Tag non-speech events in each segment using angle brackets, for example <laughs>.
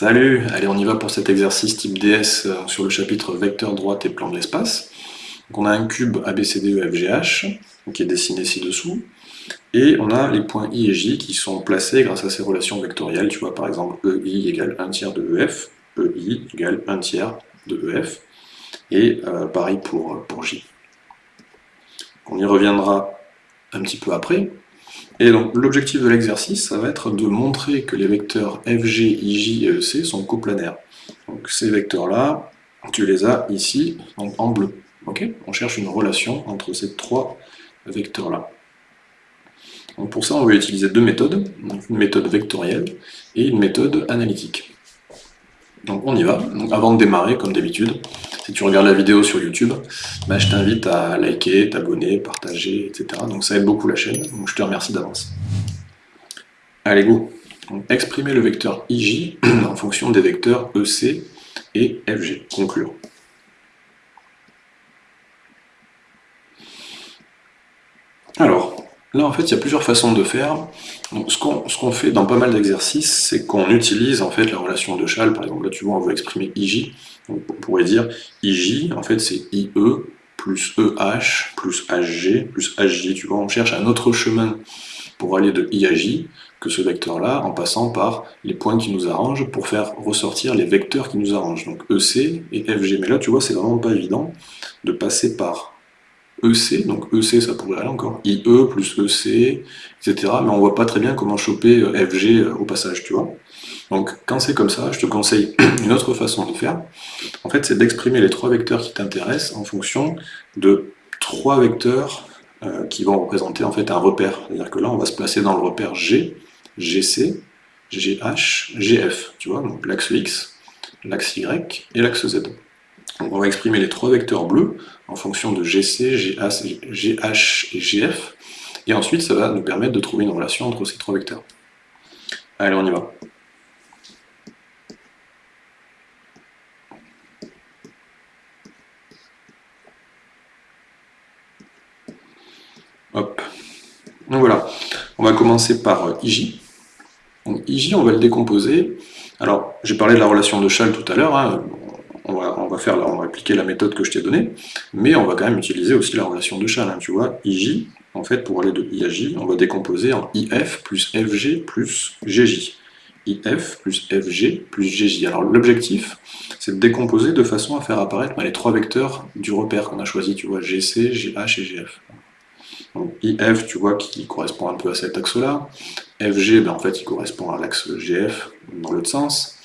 Salut Allez, on y va pour cet exercice type DS euh, sur le chapitre vecteur droite et plan de l'espace. on a un cube ABCDEFGH qui est dessiné ci-dessous, et on a les points I et J qui sont placés grâce à ces relations vectorielles. Tu vois, par exemple, EI égale 1 tiers de EF, EI égale 1 tiers de EF, et euh, pareil pour, pour J. On y reviendra un petit peu après, et donc l'objectif de l'exercice, ça va être de montrer que les vecteurs FG, IJ et EC sont coplanaires. Donc ces vecteurs-là, tu les as ici, en bleu. on cherche une relation entre ces trois vecteurs-là. Pour ça, on va utiliser deux méthodes, une méthode vectorielle et une méthode analytique. Donc on y va. avant de démarrer, comme d'habitude, si tu regardes la vidéo sur YouTube, bah, je t'invite à liker, t'abonner, partager, etc. Donc ça aide beaucoup la chaîne, je te remercie d'avance. Allez, go Exprimer le vecteur IJ <clears throat> en fonction des vecteurs EC et FG. Conclure. Alors, Là, en fait, il y a plusieurs façons de faire. Donc, ce qu'on fait dans pas mal d'exercices, c'est qu'on utilise en fait la relation de Châle. Par exemple, là, tu vois, on veut exprimer IJ. On pourrait dire IJ, en fait, c'est IE plus EH plus HG plus HJ. Tu vois, on cherche un autre chemin pour aller de I à J que ce vecteur-là, en passant par les points qui nous arrangent pour faire ressortir les vecteurs qui nous arrangent. Donc EC et FG. Mais là, tu vois, c'est vraiment pas évident de passer par EC, donc EC ça pourrait aller encore, IE plus EC, etc. Mais on voit pas très bien comment choper euh, FG euh, au passage, tu vois. Donc quand c'est comme ça, je te conseille <clears throat> une autre façon de faire. En fait, c'est d'exprimer les trois vecteurs qui t'intéressent en fonction de trois vecteurs euh, qui vont représenter en fait un repère. C'est-à-dire que là, on va se placer dans le repère G, GC, GH, GF, tu vois, donc l'axe X, l'axe Y et l'axe Z on va exprimer les trois vecteurs bleus en fonction de GC, GH et GF, et ensuite ça va nous permettre de trouver une relation entre ces trois vecteurs. Allez, on y va. Hop. Donc voilà, on va commencer par IJ. Donc IJ, on va le décomposer. Alors, j'ai parlé de la relation de Châle tout à l'heure, hein va, faire, on va appliquer la méthode que je t'ai donnée, mais on va quand même utiliser aussi la relation de Châle. Hein, tu vois, IJ, en fait, pour aller de I à J, on va décomposer en IF plus FG plus GJ. IF plus FG plus GJ. Alors l'objectif, c'est de décomposer de façon à faire apparaître bah, les trois vecteurs du repère qu'on a choisi, tu vois, GC, GH et GF. Donc IF, tu vois, qui correspond un peu à cet axe-là. FG, ben, en fait, il correspond à l'axe GF dans l'autre sens.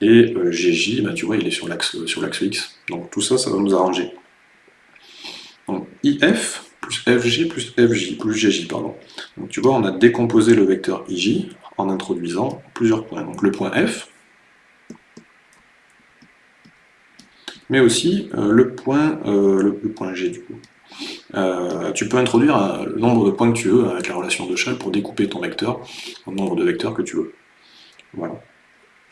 Et euh, GJ, bah, tu vois, il est sur l'axe X. Donc tout ça, ça va nous arranger. Donc IF plus FG plus FJ, plus GJ, pardon. Donc tu vois, on a décomposé le vecteur IJ en introduisant plusieurs points. Donc le point F, mais aussi euh, le, point, euh, le, point G du coup. tu peux introduire le nombre de points que tu veux avec la relation de Châle pour découper ton vecteur au nombre de vecteurs que tu veux. Voilà.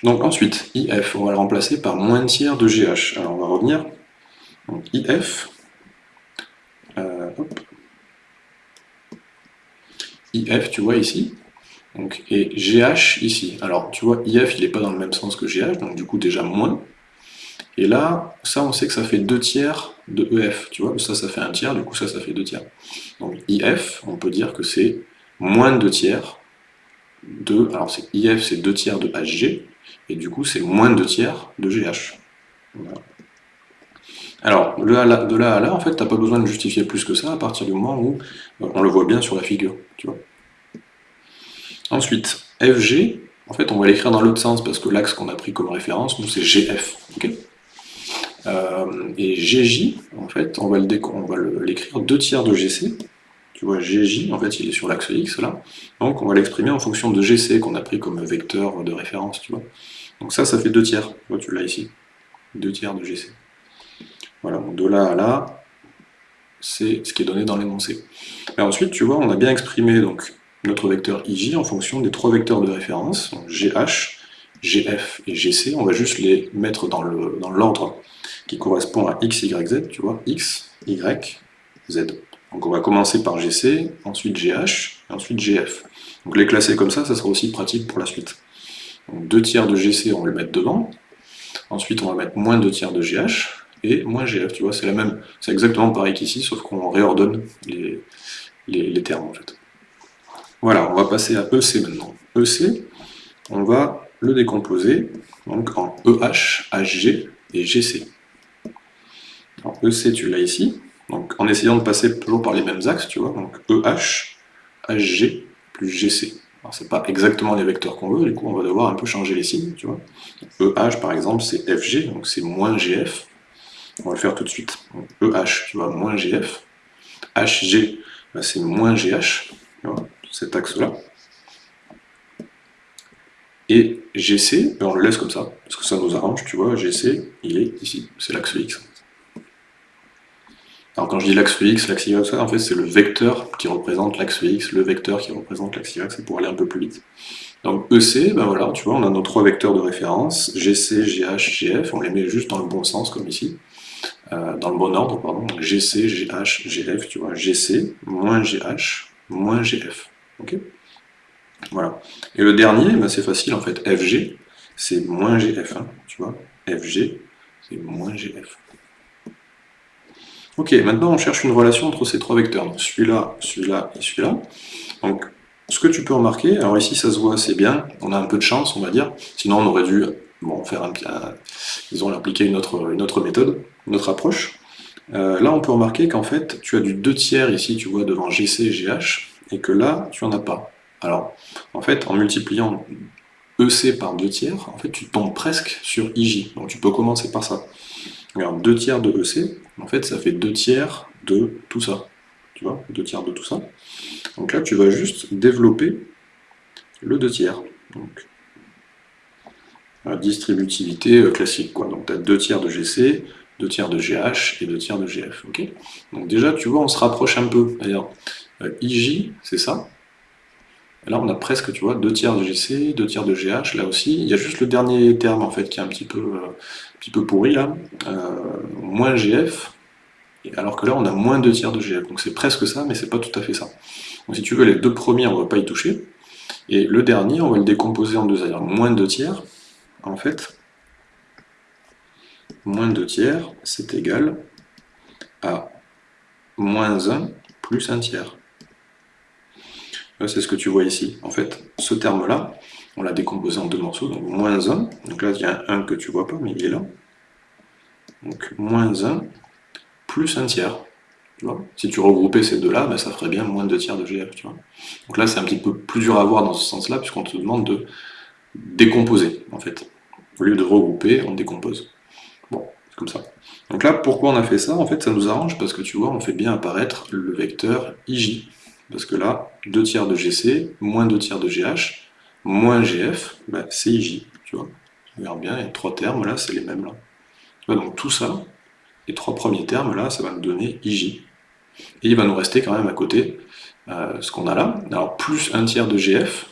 Donc ensuite, IF, on va le remplacer par moins tiers de GH. Alors on va revenir. IF, euh, IF, tu vois ici, donc, et GH ici. Alors tu vois, IF, il n'est pas dans le même sens que GH, donc du coup déjà moins. Et là, ça on sait que ça fait 2 tiers de EF, tu vois, ça ça fait 1 tiers, du coup ça ça fait 2 tiers. Donc IF, on peut dire que c'est moins de 2 tiers de, alors IF c'est 2 tiers de HG, et du coup c'est moins de 2 tiers de GH. Alors, de là à là, en fait, tu n'as pas besoin de justifier plus que ça à partir du moment où euh, on le voit bien sur la figure. Tu vois. Ensuite, FG, en fait, on va l'écrire dans l'autre sens parce que l'axe qu'on a pris comme référence, nous, c'est GF. Euh, et GJ, en fait, on va l'écrire 2 tiers de GC. Tu vois, GJ, en fait, il est sur l'axe X, là. Donc, on va l'exprimer en fonction de GC qu'on a pris comme vecteur de référence, tu vois. Donc ça, ça fait 2 tiers. Tu l'as ici. 2 tiers de GC. Voilà, donc de là à là, c'est ce qui est donné dans l'énoncé. Et ensuite, tu vois, on a bien exprimé donc, notre vecteur IJ en fonction des trois vecteurs de référence, donc GH, GF et GC. On va juste les mettre dans l'ordre dans qui correspond à X, Y, Z, tu vois, X, Y, Z. Donc on va commencer par GC, ensuite GH, et ensuite GF. Donc les classer comme ça, ça sera aussi pratique pour la suite. Donc 2 tiers de GC, on va le mettre devant. Ensuite, on va mettre moins 2 tiers de GH et moins GF, tu vois, c'est la même, c'est exactement pareil qu'ici, sauf qu'on réordonne les, les, termes en fait. Voilà, on va passer à EC maintenant. EC, on va le décomposer donc en EH, HG et GC. Alors, EC, tu l'as ici, donc en essayant de passer toujours par les mêmes axes, tu vois, donc EH, HG plus GC. Alors c'est pas exactement les vecteurs qu'on veut, du coup on va devoir un peu changer les signes, tu vois. EH par exemple c'est FG, donc c'est moins GF. On va le faire tout de suite. EH, tu vois, moins GF. HG, bah, c'est moins GH, tu vois, cet axe-là. Et GC, ben, on le laisse comme ça, parce que ça nous arrange, tu vois, GC, il est ici, c'est l'axe X. Alors quand je dis l'axe X, l'axe Y, en fait c'est le vecteur qui représente l'axe X, le vecteur qui représente l'axe Y, c'est pour aller un peu plus vite. Donc EC, ben voilà, tu vois, on a nos trois vecteurs de référence, GC, GH, GF, on les met juste dans le bon sens, comme ici, euh, dans le bon ordre, pardon, GC, GH, GF, tu vois, GC, moins GH, moins GF, ok? Voilà. Et le dernier, ben c'est facile en fait, FG, c'est moins GF, hein, tu vois, FG, c'est moins GF. Ok, maintenant on cherche une relation entre ces trois vecteurs, celui-là, celui-là et celui-là. Donc, ce que tu peux remarquer, alors ici ça se voit assez bien, on a un peu de chance, on va dire, sinon on aurait dû bon, faire un, ils ont une autre, une autre méthode, une autre approche. Euh, là on peut remarquer qu'en fait, tu as du 2 tiers ici, tu vois, devant GC GH, et que là, tu n'en as pas. Alors, en fait, en multipliant EC par 2 tiers, en fait, tu tombes presque sur IJ, donc tu peux commencer par ça. Regarde, 2 tiers de EC, en fait, ça fait 2 tiers de tout ça. Tu vois, 2 tiers de tout ça. Donc là, tu vas juste développer le 2 tiers. Donc, la distributivité euh, classique, quoi. Donc tu as 2 tiers de GC, 2 tiers de GH et 2 tiers de GF. Donc déjà, tu vois, on se rapproche un peu. D'ailleurs, euh, IJ, c'est ça? Là, on a presque, tu vois, 2 tiers de GC, 2 tiers de GH, là aussi. Il y a juste le dernier terme, en fait, qui est un petit peu, euh, petit peu pourri, là. moins GF, alors que là, on a moins 2 tiers de GF. Donc c'est presque ça, mais c'est pas tout à fait ça. Donc si tu veux, les deux premiers, on va pas y toucher. Et le dernier, on va le décomposer en deux, c'est-à-dire moins 2 tiers, en fait, moins 2 tiers, c'est égal à moins 1 plus 1 tiers. C'est ce que tu vois ici. En fait, ce terme-là, on l'a décomposé en deux morceaux, donc moins 1. Donc là, il y a un 1 que tu vois pas, mais il est là. Donc moins 1 plus 1 tiers. si tu regroupais ces deux-là, ben, ça ferait bien moins 2 tiers de GF. Tu vois. Donc là, c'est un petit peu plus dur à voir dans ce sens-là, puisqu'on te demande de décomposer, en fait. Au lieu de regrouper, on décompose. Bon, c'est comme ça. Donc là, pourquoi on a fait ça? En fait, ça nous arrange parce que tu vois, on fait bien apparaître le vecteur IJ. Parce que là, 2 tiers de GC, moins 2 tiers de GH, moins GF, ben, c'est IJ. Tu vois Regarde bien, les trois termes, là, c'est les mêmes. là. donc tout ça, les trois premiers termes, là, ça va nous donner IJ. Et il va nous rester quand même à côté euh, ce qu'on a là. Alors, plus un tiers de GF,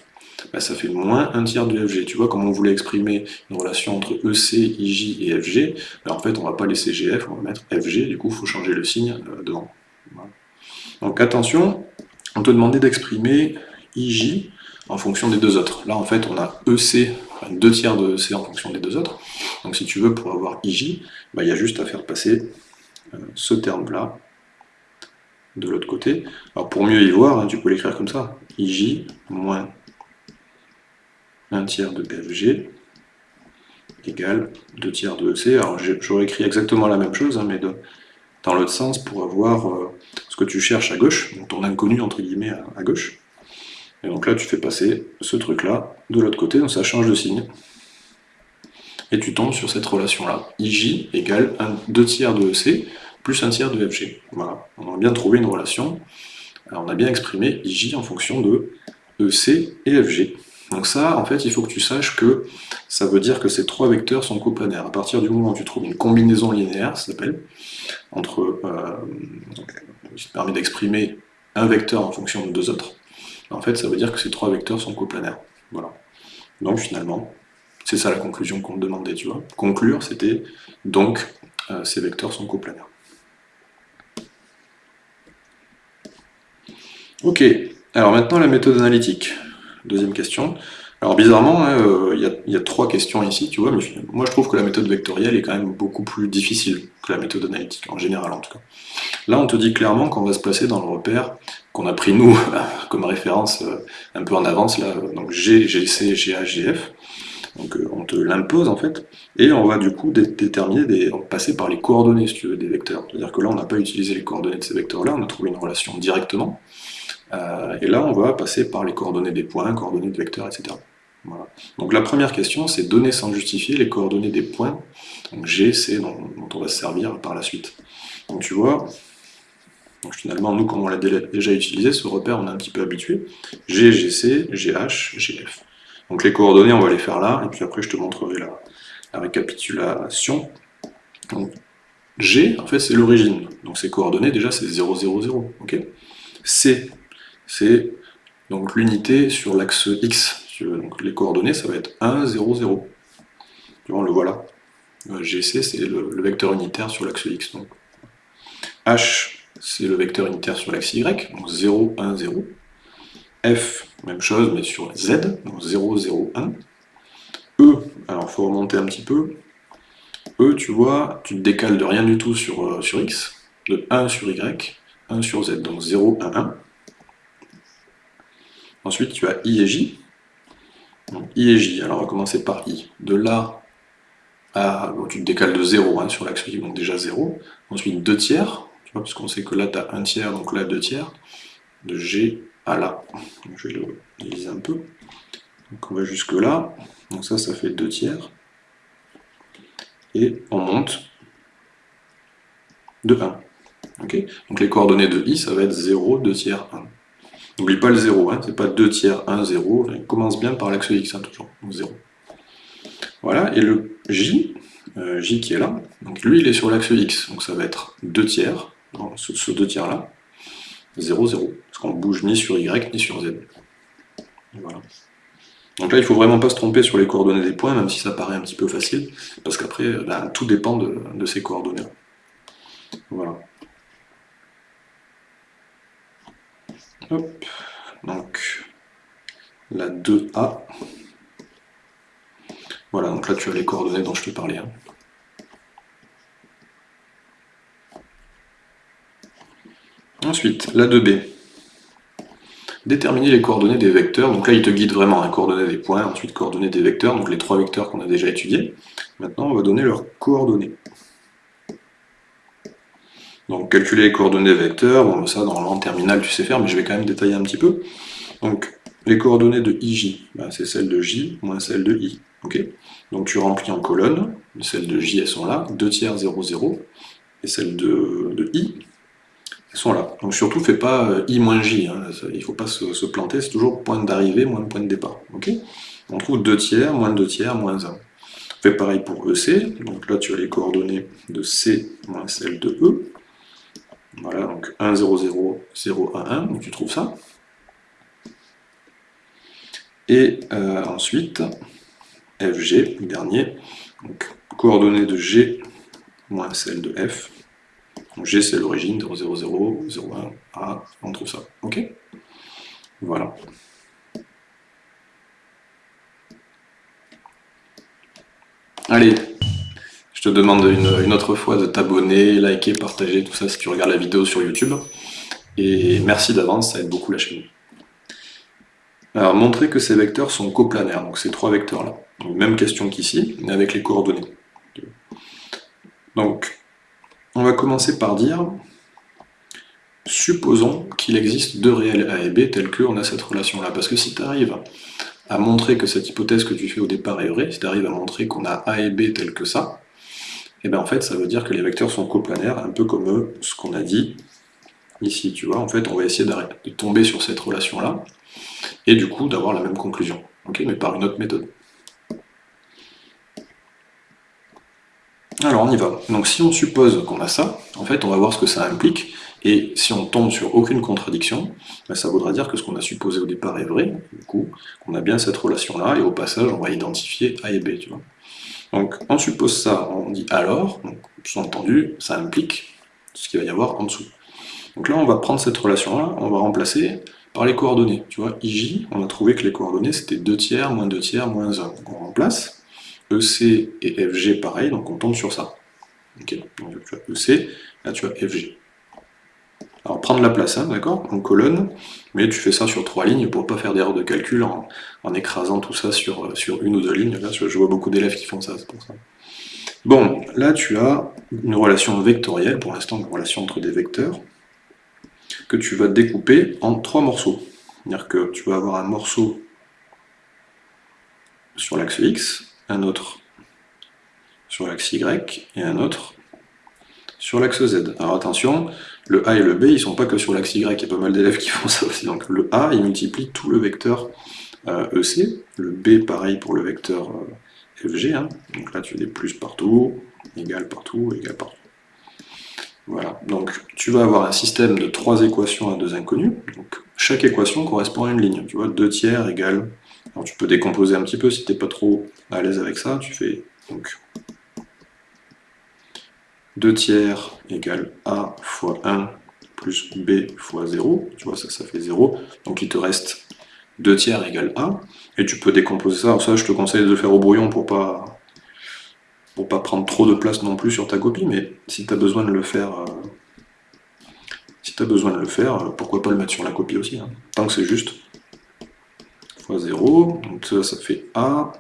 bah, ça fait moins un tiers de FG. Tu vois, comme on voulait exprimer une relation entre EC, IJ et FG, bah, en fait, on va pas laisser GF, on va mettre FG, du coup, il faut changer le signe euh, devant. Donc attention, on te demandait d'exprimer IJ en fonction des deux autres. Là, en fait, on a EC, deux tiers de EC en fonction des deux autres. Donc si tu veux, pour avoir IJ, bah, il y a juste à faire passer euh, ce terme-là de l'autre côté. Alors pour mieux y voir, hein, tu peux l'écrire comme ça. IJ moins un tiers de BFG égale 2 tiers de EC. Alors j'aurais écrit exactement la même chose, hein, mais dans l'autre sens pour avoir euh, ce que tu cherches à gauche, donc ton inconnu entre guillemets à, gauche. Et donc là tu fais passer ce truc là de l'autre côté, donc ça change de signe. Et tu tombes sur cette relation-là. IJ égale 2 tiers de EC plus 1 tiers de FG. Voilà, on a bien trouvé une relation. On a bien exprimé IJ en fonction de EC et FG. Donc ça, en fait, il faut que tu saches que ça veut dire que ces trois vecteurs sont coplanaires. À partir du moment où tu trouves une combinaison linéaire, ça s'appelle, entre, euh, qui permet d'exprimer un vecteur en fonction de deux autres, en fait, ça veut dire que ces trois vecteurs sont coplanaires. Voilà. Donc finalement, c'est ça la conclusion qu'on demandait, tu vois. Conclure, c'était donc euh, ces vecteurs sont coplanaires. Ok, alors maintenant la méthode analytique. Deuxième question. Alors bizarrement, hein, euh, il y, a trois questions ici, tu vois, mais moi je trouve que la méthode vectorielle est quand même beaucoup plus difficile que la méthode analytique, en général en tout cas. Là on te dit clairement qu'on va se placer dans le repère qu'on a pris nous <laughs> comme référence euh, un peu en avance, là, donc G, GC, GH, GF, donc euh, on te l'impose en fait, et on va du coup déterminer, des, passer par les coordonnées si tu veux, des vecteurs. C'est-à-dire que là on n'a pas utilisé les coordonnées de ces vecteurs-là, on a trouvé une relation directement, et là on va passer par les coordonnées des points, coordonnées de vecteurs, etc. Donc la première question, c'est donner sans justifier les coordonnées des points, donc G, C, dont, on va se servir par la suite. Donc tu vois, donc finalement, nous, comme on l'a déjà utilisé, ce repère, on est un petit peu habitué. G, GC, GH, GF. Donc les coordonnées, on va les faire là, et puis après, je te montrerai la, la récapitulation. Donc, G, en fait, c'est l'origine. Donc ces coordonnées, déjà, c'est 0, 0, 0. C, c'est donc l'unité sur l'axe X. Donc les coordonnées, ça va être 1, 0, 0. On le voit là. GC, c'est le, vecteur unitaire sur l'axe X. Donc. H, c'est le vecteur unitaire sur l'axe Y, donc 0, 1, 0. F, même chose, mais sur Z, donc 0, 0, 1. E, alors il faut remonter un petit peu. E, tu vois, tu te décales de rien du tout sur, euh, sur X, de 1 sur Y, 1 sur Z, donc 0, 1, 1. Ensuite, tu as I et J, I et J, alors on va commencer par I. De là à... tu te décales de 0 hein, sur l'axe Y, donc déjà 0. Ensuite 2 tiers, tu vois, parce qu'on sait que là tu as 1 tiers, donc là 2 tiers. De G à là. je vais le diviser un peu. Donc on va jusque là. Donc ça, ça fait 2 tiers. Et on monte de 1. donc les coordonnées de I, ça va être 0, 2 tiers, 1. N'oublie pas le 0, hein, c'est pas 2 tiers, 1, 0, il commence bien par l'axe X, hein, toujours, 0. Voilà, et le J, euh, J qui est là, donc lui il est sur l'axe X, donc ça va être 2 tiers, ce, 2 tiers là, 0, 0, parce qu'on bouge ni sur Y ni sur Z. Voilà. Donc là, il ne faut vraiment pas se tromper sur les coordonnées des points, même si ça paraît un petit peu facile, parce qu'après, ben, tout dépend de, de ces coordonnées. Voilà. Donc la 2A. Voilà, donc là tu as les coordonnées dont je te parlais. Hein. Ensuite, la 2B. Déterminer les coordonnées des vecteurs. Donc là, il te guide vraiment, hein, coordonnées des points, ensuite coordonnées des vecteurs, donc les trois vecteurs qu'on a déjà étudiés. Maintenant, on va donner leurs coordonnées. Donc calculer les coordonnées vecteurs, bon ça dans le terminal tu sais faire, mais je vais quand même détailler un petit peu. Donc les coordonnées de IJ, ben, c'est celles de J moins celles de I. Donc tu remplis en colonne, celles de J elles sont là, 2 tiers 0, 0, et celles de, I, elles sont là. Donc surtout fais pas euh, I moins J, hein. il ne faut pas se, planter, c'est toujours point d'arrivée moins point de départ. On trouve 2 tiers, moins 2 tiers, moins 1. Fais pareil pour EC, donc là tu as les coordonnées de C moins celles de E. Voilà, donc 1, 0, 0, 0, 1, 1, donc tu trouves ça. Et euh, ensuite, FG, le dernier, donc coordonnées de G moins celle de F. Donc G c'est l'origine, 0, 0, 0, 0, 1, A, on trouve ça. Ok? Voilà. Allez, je te demande une, autre fois de t'abonner, liker, partager, tout ça si tu regardes la vidéo sur YouTube. Et merci d'avance, ça aide beaucoup la chaîne. Alors, montrer que ces vecteurs sont coplanaires, donc ces trois vecteurs-là. Même question qu'ici, mais avec les coordonnées. Donc, on va commencer par dire, supposons qu'il existe deux réels A et B tels qu'on a cette relation-là. Parce que si tu arrives à montrer que cette hypothèse que tu fais au départ est vraie, si tu arrives à montrer qu'on a A et B tels que ça, et eh bien en fait ça veut dire que les vecteurs sont coplanaires, un peu comme euh, ce qu'on a dit ici, tu vois, en fait on va essayer de tomber sur cette relation-là, et du coup d'avoir la même conclusion, mais par une autre méthode. Alors on y va. Donc si on suppose qu'on a ça, en fait on va voir ce que ça implique, et si on tombe sur aucune contradiction, ben, ça voudra dire que ce qu'on a supposé au départ est vrai, du coup, qu'on a bien cette relation-là, et au passage on va identifier A et B, tu vois. Donc on suppose ça, on dit alors, donc sous-entendu, ça implique ce qu'il va y avoir en dessous. Donc là on va prendre cette relation-là, on va remplacer par les coordonnées. Tu vois, IJ, on a trouvé que les coordonnées c'était 2 tiers, moins 2 tiers, moins 1. Donc on remplace. EC et FG pareil, donc on tombe sur ça. Ok, donc tu as EC, là tu as FG. Alors prendre la place, hein, d'accord, en colonne, mais tu fais ça sur trois lignes pour pas faire d'erreur de calcul en, écrasant tout ça sur, euh, sur une ou deux lignes. Là, je vois beaucoup d'élèves qui font ça, c'est pour ça. Bon, là tu as une relation vectorielle, pour l'instant une relation entre des vecteurs, que tu vas découper en trois morceaux. C'est-à-dire que tu vas avoir un morceau sur l'axe X, un autre sur l'axe Y, et un autre sur l'axe Z. Alors attention, le A et le B, ils sont pas que sur l'axe Y, il y a pas mal d'élèves qui <laughs> font ça aussi. Donc le A, il multiplie tout le vecteur euh, EC, le B, pareil pour le vecteur euh, FG, hein. donc là tu as des plus partout, égal partout, égal partout. Voilà, donc tu vas avoir un système de trois équations à deux inconnus, donc chaque équation correspond à une ligne, tu vois, 2 tiers égale, alors tu peux décomposer un petit peu si tu n'es pas trop à l'aise avec ça, tu fais donc 2 tiers égale A fois 1 plus B fois 0, tu vois, ça, ça fait 0, donc il te reste 2 tiers égale A, et tu peux décomposer ça, alors ça je te conseille de le faire au brouillon pour pas pour pas prendre trop de place non plus sur ta copie, mais si tu as besoin de le faire, euh, si tu as besoin de le faire, euh, pourquoi pas le mettre sur la copie aussi, hein. tant que c'est juste. fois 0, donc ça, ça fait A,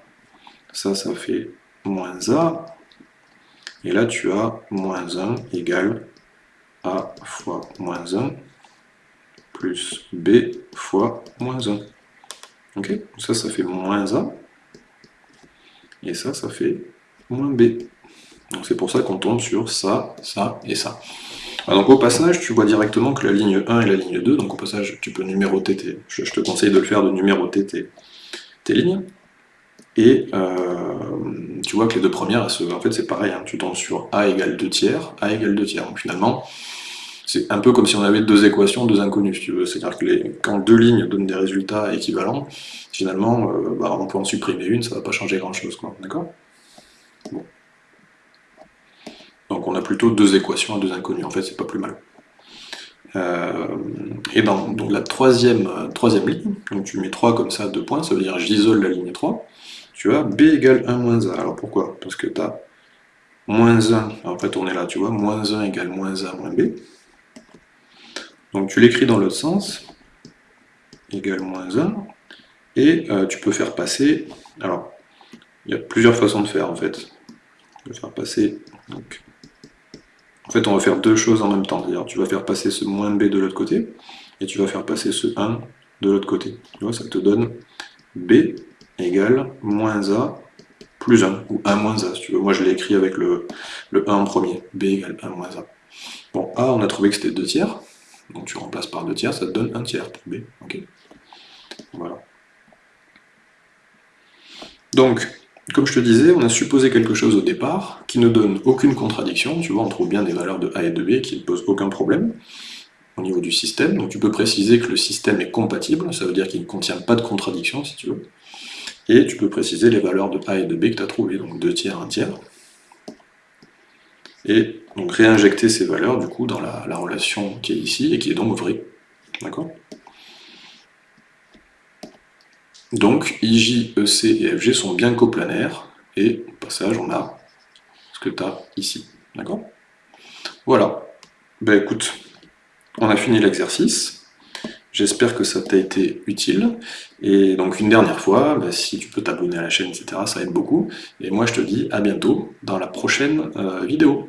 ça, ça fait moins A, et là, tu as moins 1 égale A fois moins 1 plus B fois moins 1. Ok Ça, ça fait moins A. Et ça, ça fait moins B. Donc c'est pour ça qu'on tombe sur ça, ça et ça. Ah, donc au passage, tu vois directement que la ligne 1 et la ligne 2, donc au passage, tu peux numéroter tes... Je, te conseille de le faire, de numéroter tes, tes lignes. Et euh, tu vois que les deux premières, en fait c'est pareil, hein. tu tombes sur A égale 2 tiers, A égale 2 tiers. Donc finalement, c'est un peu comme si on avait deux équations, deux inconnues, si tu veux. C'est-à-dire que les, quand deux lignes donnent des résultats équivalents, finalement, euh, bah, on peut en supprimer une, ça ne va pas changer grand-chose, D'accord? Donc on a plutôt deux équations à deux inconnues, en fait c'est pas plus mal. Euh, et dans donc la troisième, troisième ligne, donc tu mets 3 comme ça, deux points, ça veut dire j'isole la ligne 3, tu as b égale 1 moins 1. Alors pourquoi? Parce que tu as moins 1, en fait on est là, tu vois, moins 1 égale moins 1 moins b. Donc tu l'écris dans l'autre sens, égale moins 1, et euh, tu peux faire passer, alors il y a plusieurs façons de faire en fait. Tu peux faire passer, en fait on va faire deux choses en même temps, c'est-à-dire tu vas faire passer ce moins b de l'autre côté, et tu vas faire passer ce 1 de l'autre côté. Tu vois, ça te donne b égale moins A plus 1, ou 1 moins A, si tu veux. Moi, je l'ai écrit avec le, le 1 en premier. B égale 1 moins A. Bon, A, on a trouvé que c'était 2 tiers. Donc tu remplaces par 2 tiers, ça te donne 1 tiers pour B. Ok Voilà. Donc, comme je te disais, on a supposé quelque chose au départ qui ne donne aucune contradiction. Tu vois, on trouve bien des valeurs de A et de B qui ne posent aucun problème au niveau du système. Donc tu peux préciser que le système est compatible, ça veut dire qu'il ne contient pas de contradiction, si tu veux et tu peux préciser les valeurs de A et de B que tu as trouvées, donc 2 tiers, 1 tiers. Et donc réinjecter ces valeurs du coup dans la, relation qui est ici et qui est donc vraie. D'accord? Donc IJ, EC et FG sont bien coplanaires, et au passage on a ce que tu as ici. D'accord? Voilà. Ben écoute, on a fini l'exercice. J'espère que ça t'a été utile. Et donc une dernière fois, bah, si tu peux t'abonner à la chaîne, etc., ça aide beaucoup. Et moi je te dis à bientôt dans la prochaine euh, vidéo.